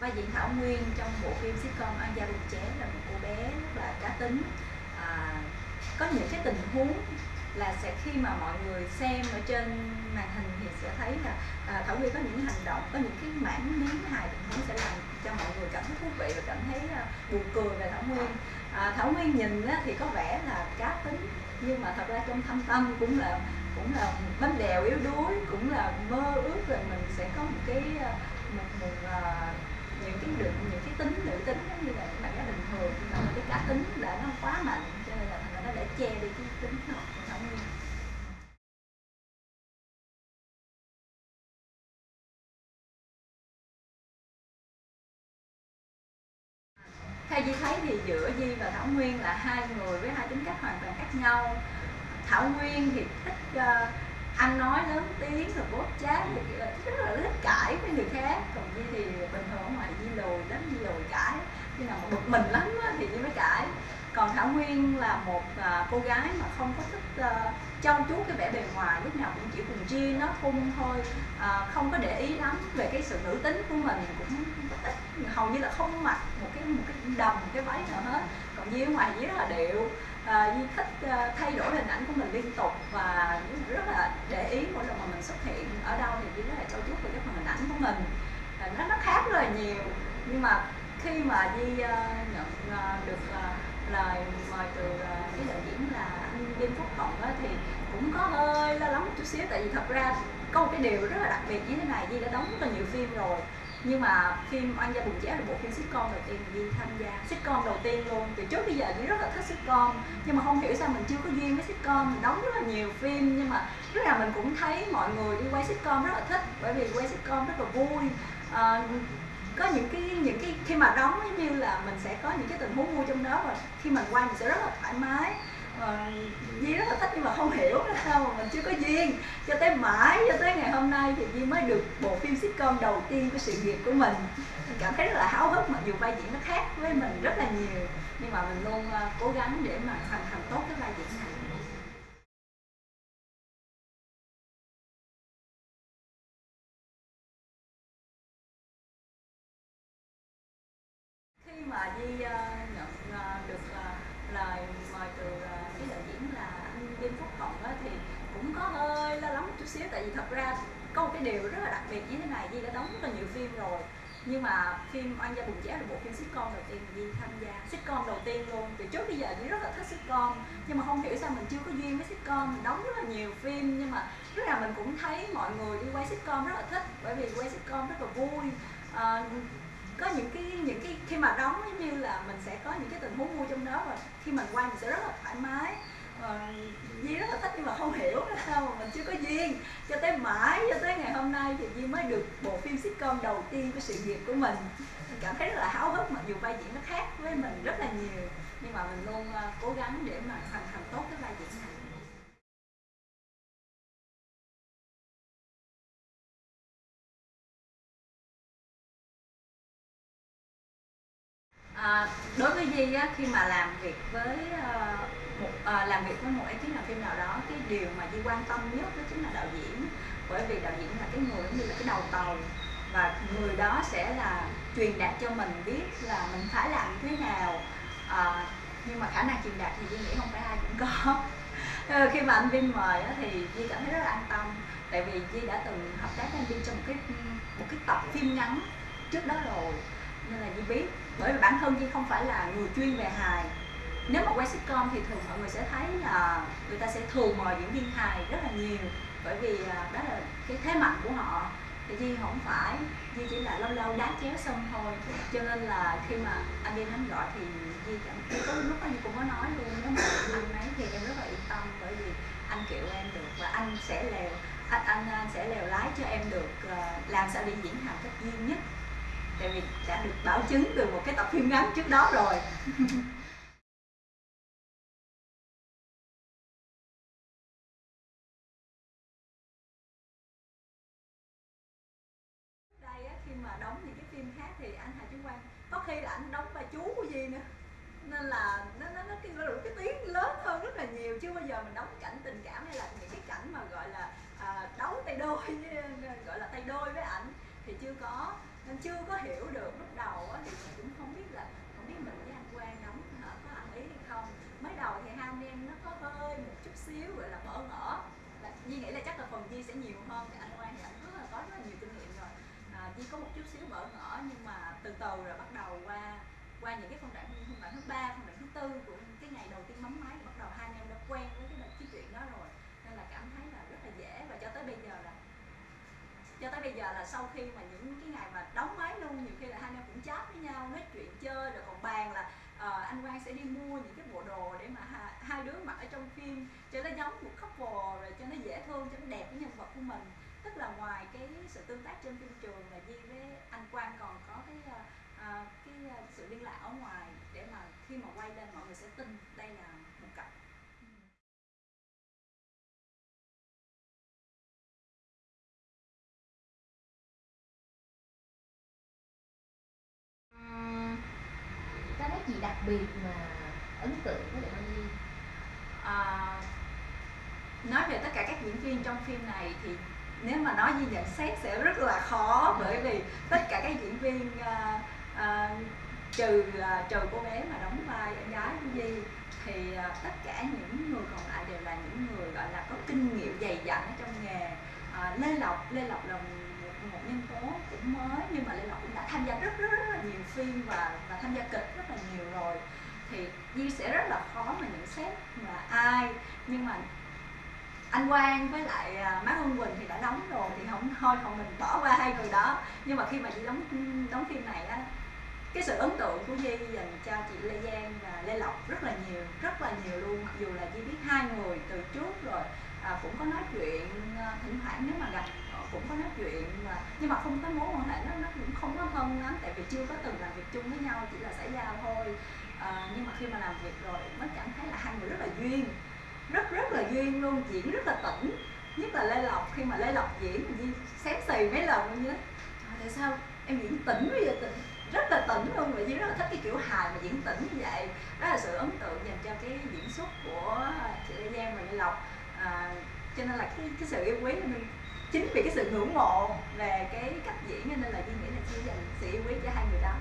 vai diễn Thảo Nguyên trong bộ phim sitcom an gia đình ché là một cô bé rất là cá tính. À, có những cái tình huống là sẽ khi mà mọi người xem ở trên màn hình thì sẽ thấy là à, Thảo Nguyên có những hành động có những cái mảng miếng hài tình huống sẽ làm cho mọi người cảm thấy thú vị và cảm thấy à, buồn cười về Thảo Nguyên. À, Thảo Nguyên nhìn á, thì có vẻ là cá tính nhưng mà thật ra trong thâm tâm cũng là cũng là bánh bèo yếu đuối cũng là mơ ước là mình sẽ có một cái à, một, một, một những cái định những cái tính nữ tính giống như là những bạn gái bình thường nhưng mà cái cá tính đã nó quá mạnh cho nên là thành ra nó để che đi cái tính nó của như Nguyên theo Di thấy thì giữa Di và Thảo Nguyên là hai người với hai tính cách hoàn toàn khác nhau. Thảo Nguyên thì thích uh, ăn nói lớn tiếng rồi bóp chát thì rất là thích cãi với người khác. Còn Di thì bình thường ở ngoài Di lùi lắm Di lùi cãi. Khi nào mà bực mình lắm thì Di mới cãi. Còn Thảo Nguyên là một à, cô gái mà không có thích ờ, uh, trau chuốt cái vẻ bề ngoài lúc nào cũng chỉ cùng chi nó thun thôi. À, không có để ý lắm về cái sự nữ tính của mình cũng ít hầu như là không mặc một cái một cái đầm một cái váy nào hết. Còn Di ở ngoài Di rất là điệu. Ờ, à, Di thích ờ, thay đổi hình ảnh của mình liên tục và rất là để ý mỗi lần mà mình xuất hiện ở đâu thì Di rất là trau chuốt về cái phần hình ảnh của mình. À, nó nó khác rất là nhiều. Nhưng mà khi mà Di nhận được lời mời từ cái đạo diễn là anh Đinh Phúc Hồng á, thì cũng có hơi lo lắng một chút xíu. Tại vì thật ra có một cái điều rất là đặc biệt như thế này Di đã đóng rất là nhiều phim rồi. Nhưng mà phim Oan gia bùng chéo là bộ phim sitcom đầu tiên Duy tham gia. Sitcom đầu tiên luôn. Từ trước bây giờ Di rất là thích sitcom nhưng mà không hiểu sao mình chưa có duyên với sitcom. Mình đóng rất là nhiều phim nhưng mà lúc nào mình cũng thấy mọi người đi quay sitcom rất là thích bởi vì quay sitcom rất là vui. À, có những cái những cái khi mà đóng giống như là mình sẽ có những cái tình huống vui trong đó và khi mình quay mình sẽ rất là thoải mái. Ờ, à, Di rất là thích nhưng mà không hiểu là sao mà mình chưa có duyên. Cho tới mãi cho tới ngày hôm nay thì Di mới được bộ phim sitcom đầu tiên của sự nghiệp của mình. Mình cảm thấy rất là háo hức mặc dù vai diễn nó khác với mình rất là nhiều. Nhưng mà mình luôn ờ, cố gắng để mà hoàn thành tốt cái vai diễn này khi mà Di uh, nhận uh, được uh, lời mời từ uh, cái đạo diễn là anh Đinh Phúc Hồng á, thì cũng có hơi lo thì thật ra có một cái điều rất là đặc biệt như thế này Di đã đóng rất là nhiều phim rồi. Nhưng mà phim Oan gia bùng chéo là bộ phim sitcom đầu tiên Di tham gia. Sitcom đầu tiên luôn. Từ trước bây giờ Di rất là thích sitcom. Nhưng mà không hiểu sao mình chưa có duyên với sitcom. Mình đóng rất là nhiều phim nhưng mà lúc nào mình cũng thấy mọi người đi quay sitcom rất là thích bởi vì quay sitcom rất là vui. À, có những cái những cái khi mà đóng giống như là mình sẽ có những cái tình huống vui trong đó và khi mình quay mình sẽ rất là thoải mái. Ờ, à, Di rất là thích nhưng mà không hiểu là sao mà mình chưa có duyên. Cho tới mãi cho tới ngày hôm nay thì Di mới được bộ phim sitcom đầu tiên của sự nghiệp của mình. Mình cảm thấy rất là háo hức mặc dù vai diễn nó khác với mình rất là nhiều. Nhưng mà mình luôn ờ, cố gắng để mà hoàn thành tốt cái vai diễn này. À, đối với Di á, khi mà làm việc với uh, một à, làm việc với một ekip làm phim nào đó cái điều mà Di quan tâm nhất đó chính là đạo diễn. Bởi vì đạo diễn là cái người như là cái đầu tàu và người đó sẽ là truyền đạt cho mình biết là mình phải làm như thế nào. À, nhưng mà khả năng truyền đạt thì Di nghĩ không phải ai cũng có. Ờ, khi mà anh Vinh mời đó, thì Di cảm thấy rất là an tâm. Tại vì Di đã từng hợp tác với anh Vinh trong một cái một cái tập phim ngắn trước đó rồi. Nên là Di biết. Bởi vì bản thân Di không phải là người chuyên về hài nếu mà quay sitcom thì thường mọi người sẽ thấy là người ta sẽ thường mời diễn viên hài rất là nhiều bởi vì à, đó là cái thế mạnh của họ. Thì Di không phải Di chỉ là lâu lâu đá chéo xong thôi. Cho nên là khi mà anh đi hắn gọi thì Di chẳng có lúc anh cũng có nói luôn nếu mà anh ấy thì em rất là yên tâm bởi vì anh kiểu em được và anh sẽ lèo anh, anh, anh sẽ lèo lái cho em được uh, làm sao đi diễn hài cách duy nhất. Tại vì đã được bảo chứng từ một cái tập phim ngắn trước đó rồi. mà đóng những cái phim khác thì anh Hà Chí Quang có khi là anh đóng vai chú của gì nữa. Nên là nó nó nó cái cái tiếng lớn hơn rất là nhiều chưa bao giờ mình đóng cảnh tình cảm hay là những cái cảnh mà gọi là à, đấu tay đôi gọi là tay đôi với ảnh thì chưa có nên chưa có hiểu được lúc đầu á, thì mình cũng không biết là không biết mình với anh Quang đóng hả, có ăn ý hay không. Mới đầu thì hai anh em nó có hơi một chút xíu gọi là bỡ ngỡ. Là nghĩ là chắc là phần Di sẽ nhiều hơn thì anh Quang thì anh rất là có rất là nhiều kinh nghiệm rồi à, Di có một chút xíu bỡ ngỡ nhưng mà từ từ rồi bắt đầu qua qua những cái phân đoạn phân đoạn thứ ba phân đoạn thứ tư của cái ngày đầu tiên bấm máy bắt đầu hai anh em đã quen với cái, cái chuyện đó rồi. Nên là cảm thấy là rất là dễ và cho tới bây giờ là cho tới bây giờ là sau khi mà những cái ngày mà đóng máy luôn nhiều khi là hai anh em cũng chat với nhau nói chuyện chơi rồi còn bàn là uh, anh Quang sẽ đi mua những cái bộ đồ để mà hai, hai đứa mặc ở trong phim cho nó giống một couple rồi cho nó dễ thương cho nó đẹp cái nhân vật của mình tức là ngoài cái sự tương tác trên phim trường là Di với anh Quang còn có cái uh, cái sự liên lạc ở ngoài để mà khi mà quay lên mọi người sẽ tin đây là một cặp. Có nét gì đặc biệt mà ấn tượng với lại Nhi à, nói về tất cả các diễn viên trong phim này thì nếu mà nói như nhận xét sẽ rất là khó bởi vì tất cả các diễn viên uh, uh, trừ uh, trừ cô bé mà đóng vai em gái của Di thì uh, tất cả những người còn lại đều là những người gọi là có kinh nghiệm dày dặn ở trong nghề. Uh, Lê Lộc Lê Lộc là một, một nhân tố cũng mới nhưng mà Lê Lộc cũng đã tham gia rất rất, rất là nhiều phim và và tham gia kịch rất là nhiều rồi. Thì Di sẽ rất là khó mà nhận xét là ai nhưng mà anh Quang với lại à, má Hương Quỳnh thì đã đóng rồi thì không thôi không mình bỏ qua hai người đó. Nhưng mà khi mà Di đóng đóng phim này á cái sự ấn tượng của Di dành cho chị Lê Giang và Lê Lộc rất là nhiều rất là nhiều luôn. Dù là Di biết hai người từ trước rồi à, cũng có nói chuyện à, thỉnh thoảng nếu mà gặp ờ, cũng có nói chuyện mà nhưng mà không có mối quan hệ nó nó cũng không có thân lắm tại vì chưa có từng làm việc chung với nhau chỉ là xảy giao thôi. À, nhưng mà khi mà làm việc rồi mới cảm thấy là hai người rất là duyên rất rất là duyên luôn diễn rất là tỉnh. Nhất là lê lộc khi mà lê lộc diễn thì xém xì mấy lần luôn nhớ. Tại sao em diễn tỉnh bây giờ tỉnh rất là tỉnh luôn và Di rất là thích cái kiểu hài mà diễn tỉnh như vậy. Đó là sự ấn tượng dành cho cái diễn xuất của chị Lê Giang và Lê Lộc. À, cho nên là cái cái sự yêu quý mình chính vì cái sự ngưỡng mộ về cái cách diễn nên là Di nghĩ là chị dành sự yêu quý cho hai người đó.